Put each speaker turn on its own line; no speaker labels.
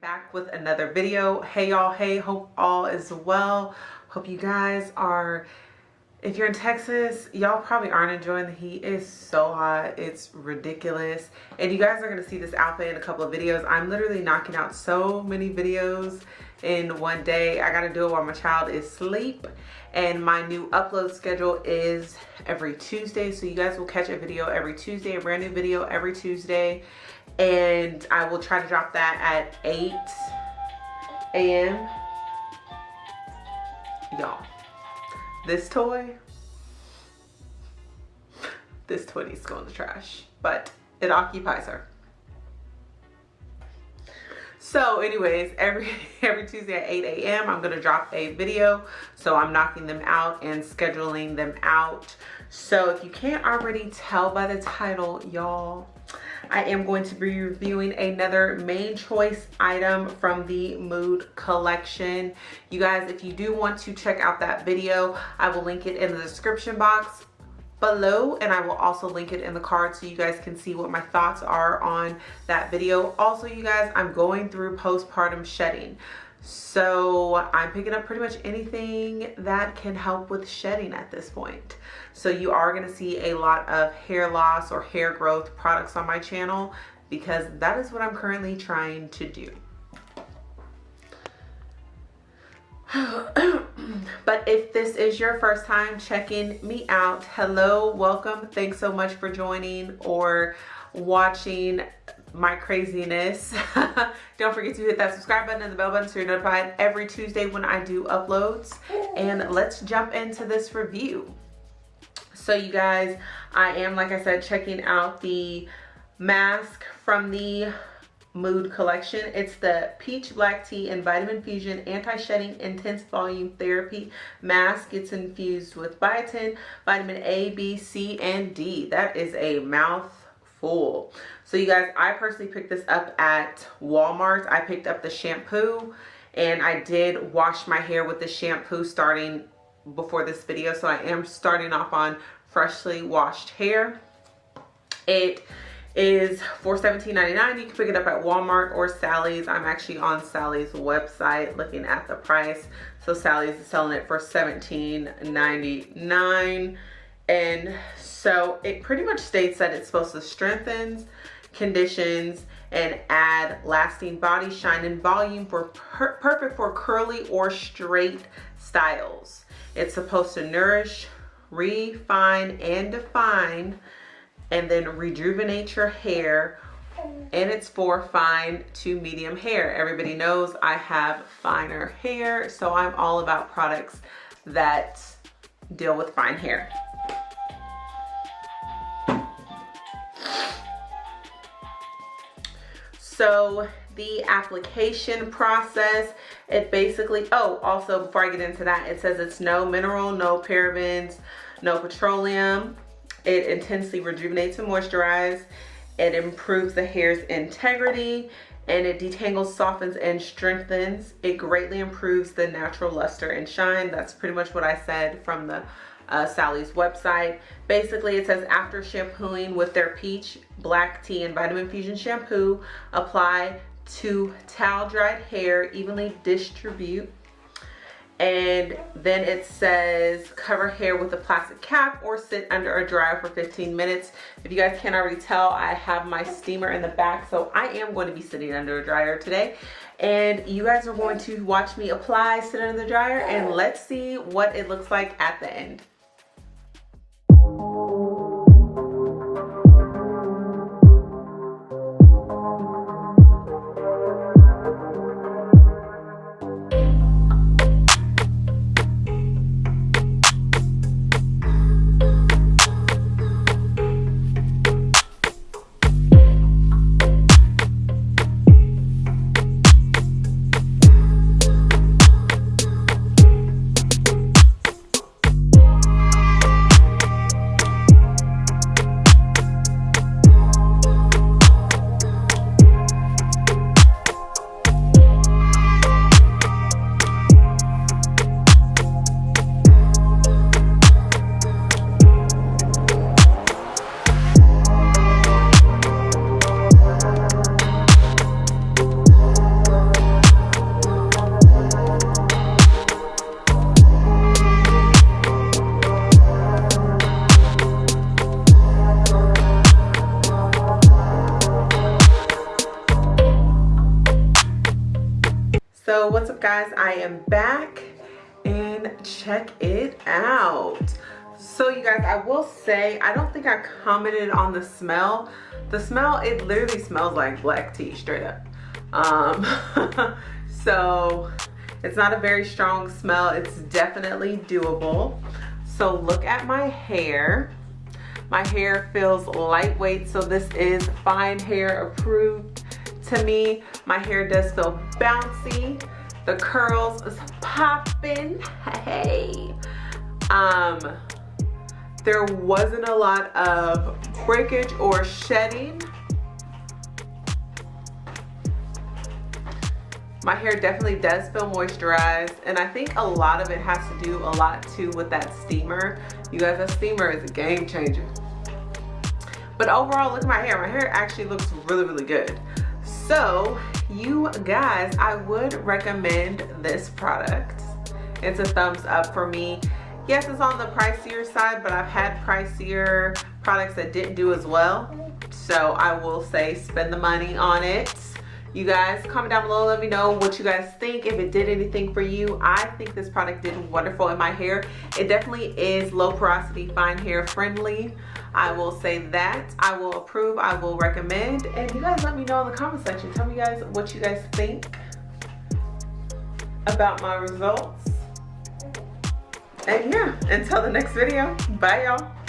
back with another video. Hey y'all. Hey hope all is well. Hope you guys are if you're in texas y'all probably aren't enjoying the heat. It's so hot. It's ridiculous. And you guys are going to see this outfit in a couple of videos. I'm literally knocking out so many videos in one day. I got to do it while my child is asleep. And my new upload schedule is every tuesday. So you guys will catch a video every tuesday a brand new video every tuesday. And I will try to drop that at 8 a.m. Y'all, this toy, this toy needs to go in the trash, but it occupies her. So anyways, every every Tuesday at 8 a.m. I'm gonna drop a video. So I'm knocking them out and scheduling them out. So if you can't already tell by the title, y'all, I am going to be reviewing another main choice item from the Mood collection. You guys, if you do want to check out that video, I will link it in the description box below and I will also link it in the card so you guys can see what my thoughts are on that video. Also, you guys, I'm going through postpartum shedding. So I'm picking up pretty much anything that can help with shedding at this point. So you are going to see a lot of hair loss or hair growth products on my channel because that is what I'm currently trying to do. but if this is your first time checking me out, hello, welcome. Thanks so much for joining or watching my craziness. Don't forget to hit that subscribe button and the bell button so you're notified every Tuesday when I do uploads. And let's jump into this review. So you guys, I am, like I said, checking out the mask from the Mood collection. It's the Peach Black Tea and Vitamin Fusion Anti-Shedding Intense Volume Therapy Mask. It's infused with biotin, vitamin A, B, C, and D. That is a mouth full. So you guys, I personally picked this up at Walmart. I picked up the shampoo and I did wash my hair with the shampoo starting before this video. So I am starting off on freshly washed hair. It is for $17.99. You can pick it up at Walmart or Sally's. I'm actually on Sally's website looking at the price. So Sally's is selling it for $17.99. And so it pretty much states that it's supposed to strengthen, conditions, and add lasting body shine and volume for per perfect for curly or straight styles. It's supposed to nourish, refine, and define, and then rejuvenate your hair. And it's for fine to medium hair. Everybody knows I have finer hair, so I'm all about products that deal with fine hair. So the application process, it basically, oh, also before I get into that, it says it's no mineral, no parabens, no petroleum. It intensely rejuvenates and moisturizes. It improves the hair's integrity and it detangles, softens, and strengthens. It greatly improves the natural luster and shine. That's pretty much what I said from the uh, Sally's website. Basically, it says after shampooing with their peach, black tea, and vitamin fusion shampoo, apply to towel dried hair, evenly distribute. And then it says cover hair with a plastic cap or sit under a dryer for 15 minutes. If you guys can't already tell, I have my steamer in the back. So I am going to be sitting under a dryer today. And you guys are going to watch me apply, sit under the dryer, and let's see what it looks like at the end. So what's up guys? I am back and check it out. So you guys, I will say, I don't think I commented on the smell. The smell, it literally smells like black tea straight up. Um, so it's not a very strong smell. It's definitely doable. So look at my hair. My hair feels lightweight, so this is fine hair approved to me. My hair does feel bouncy. The curls is popping, hey. Um, there wasn't a lot of breakage or shedding. My hair definitely does feel moisturized and I think a lot of it has to do a lot too with that steamer. You guys, that steamer is a game changer. But overall, look at my hair. My hair actually looks really, really good. So you guys, I would recommend this product. It's a thumbs up for me. Yes, it's on the pricier side, but I've had pricier products that didn't do as well. So I will say spend the money on it. You guys comment down below, let me know what you guys think, if it did anything for you. I think this product did wonderful in my hair. It definitely is low porosity, fine hair friendly. I will say that. I will approve, I will recommend. And you guys let me know in the comment section. Tell me guys what you guys think about my results. And yeah, until the next video, bye y'all.